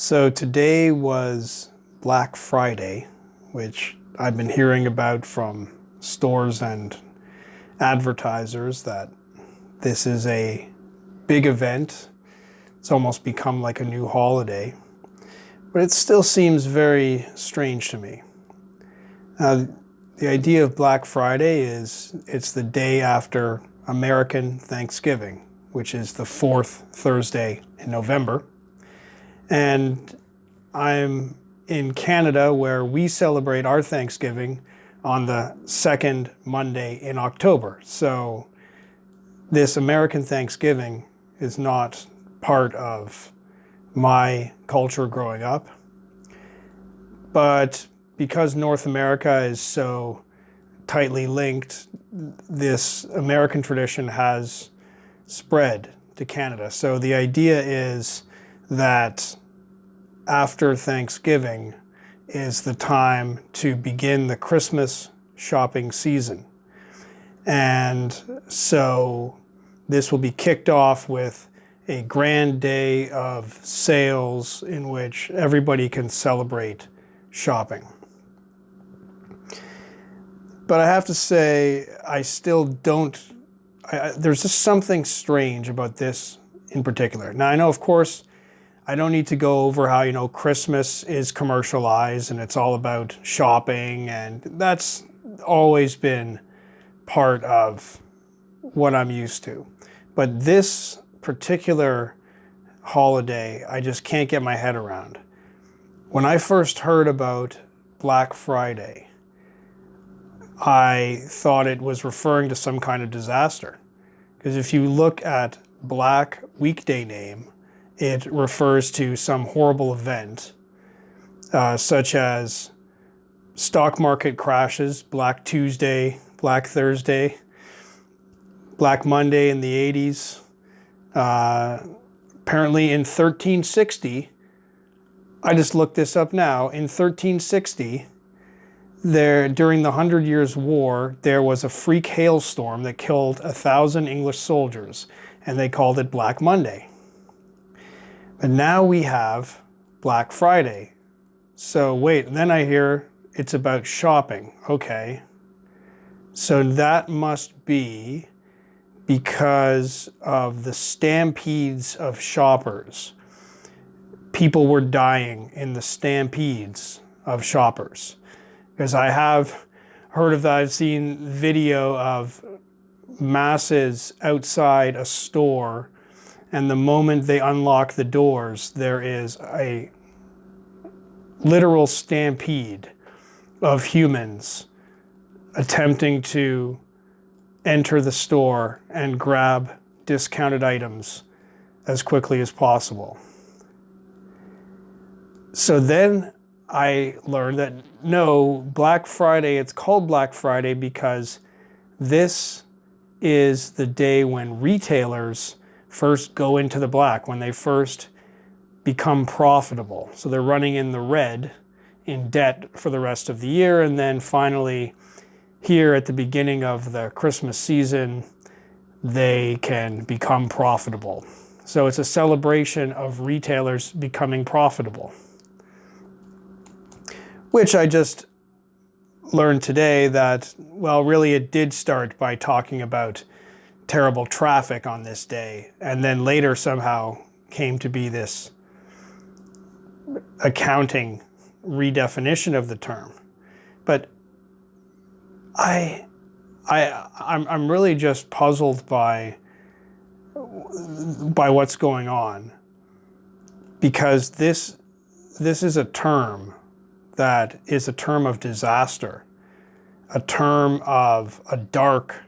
So today was Black Friday, which I've been hearing about from stores and advertisers that this is a big event. It's almost become like a new holiday, but it still seems very strange to me. Uh, the idea of Black Friday is it's the day after American Thanksgiving, which is the fourth Thursday in November. And I'm in Canada where we celebrate our Thanksgiving on the second Monday in October. So this American Thanksgiving is not part of my culture growing up. But because North America is so tightly linked, this American tradition has spread to Canada. So the idea is that after Thanksgiving is the time to begin the Christmas shopping season. And so this will be kicked off with a grand day of sales in which everybody can celebrate shopping. But I have to say, I still don't, I, there's just something strange about this in particular. Now I know, of course, I don't need to go over how, you know, Christmas is commercialized and it's all about shopping and that's always been part of what I'm used to. But this particular holiday, I just can't get my head around. When I first heard about Black Friday, I thought it was referring to some kind of disaster. Because if you look at Black weekday name, it refers to some horrible event, uh, such as stock market crashes, Black Tuesday, Black Thursday, Black Monday in the 80s. Uh, apparently in 1360, I just looked this up now, in 1360, there during the Hundred Years' War, there was a freak hailstorm that killed a thousand English soldiers, and they called it Black Monday. But now we have Black Friday. So wait, then I hear it's about shopping. Okay. So that must be because of the stampedes of shoppers. People were dying in the stampedes of shoppers. Because I have heard of that, I've seen video of masses outside a store and the moment they unlock the doors, there is a literal stampede of humans attempting to enter the store and grab discounted items as quickly as possible. So then I learned that no, Black Friday, it's called Black Friday because this is the day when retailers first go into the black, when they first become profitable. So they're running in the red in debt for the rest of the year. And then finally, here at the beginning of the Christmas season, they can become profitable. So it's a celebration of retailers becoming profitable, which I just learned today that, well, really it did start by talking about terrible traffic on this day, and then later somehow came to be this accounting redefinition of the term. But I, I, I'm, I'm really just puzzled by, by what's going on because this, this is a term that is a term of disaster, a term of a dark,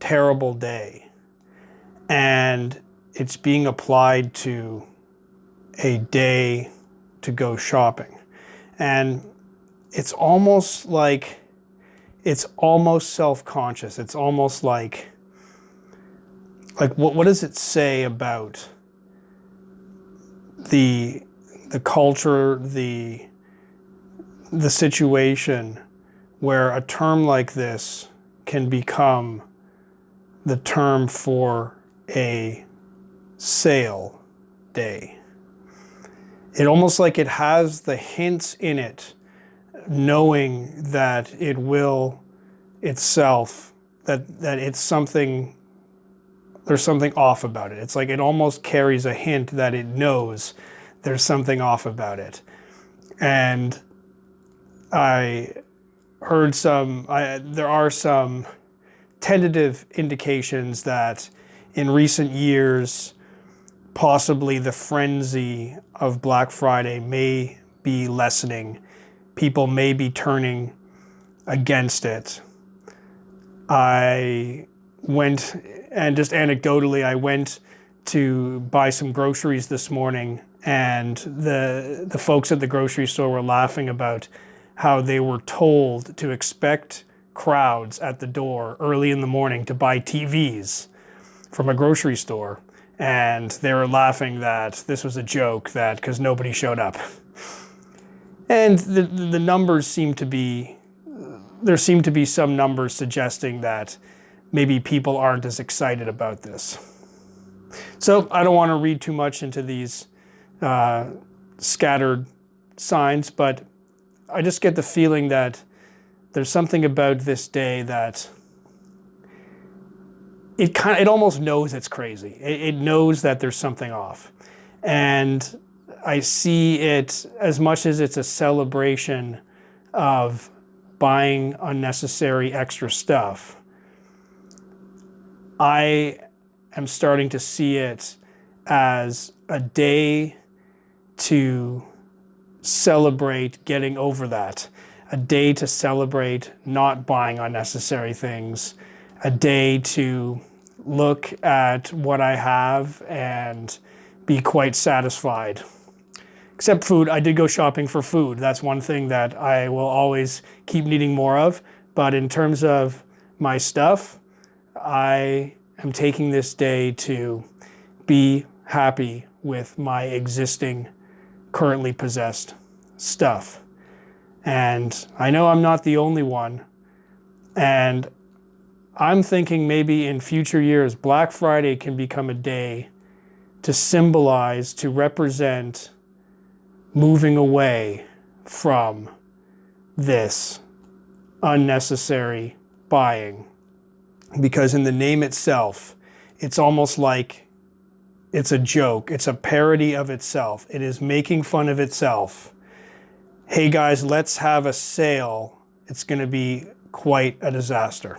terrible day and it's being applied to a day to go shopping. And it's almost like, it's almost self-conscious. It's almost like, like what, what does it say about the, the culture, the, the situation where a term like this can become the term for a sale day. it almost like it has the hints in it, knowing that it will itself, that, that it's something, there's something off about it. It's like it almost carries a hint that it knows there's something off about it. And I heard some, I, there are some tentative indications that in recent years, possibly the frenzy of Black Friday may be lessening. People may be turning against it. I went, and just anecdotally, I went to buy some groceries this morning and the, the folks at the grocery store were laughing about how they were told to expect crowds at the door early in the morning to buy TVs from a grocery store. And they were laughing that this was a joke that because nobody showed up. And the, the numbers seem to be, there seem to be some numbers suggesting that maybe people aren't as excited about this. So I don't want to read too much into these uh, scattered signs, but I just get the feeling that there's something about this day that it kind of, it almost knows it's crazy. It, it knows that there's something off. And I see it as much as it's a celebration of buying unnecessary extra stuff. I am starting to see it as a day to celebrate getting over that, a day to celebrate not buying unnecessary things, a day to look at what I have and be quite satisfied. Except food, I did go shopping for food. That's one thing that I will always keep needing more of. But in terms of my stuff, I am taking this day to be happy with my existing currently possessed stuff. And I know I'm not the only one. And I'm thinking maybe in future years, Black Friday can become a day to symbolize, to represent moving away from this unnecessary buying. Because in the name itself, it's almost like it's a joke. It's a parody of itself. It is making fun of itself. Hey guys, let's have a sale. It's going to be quite a disaster.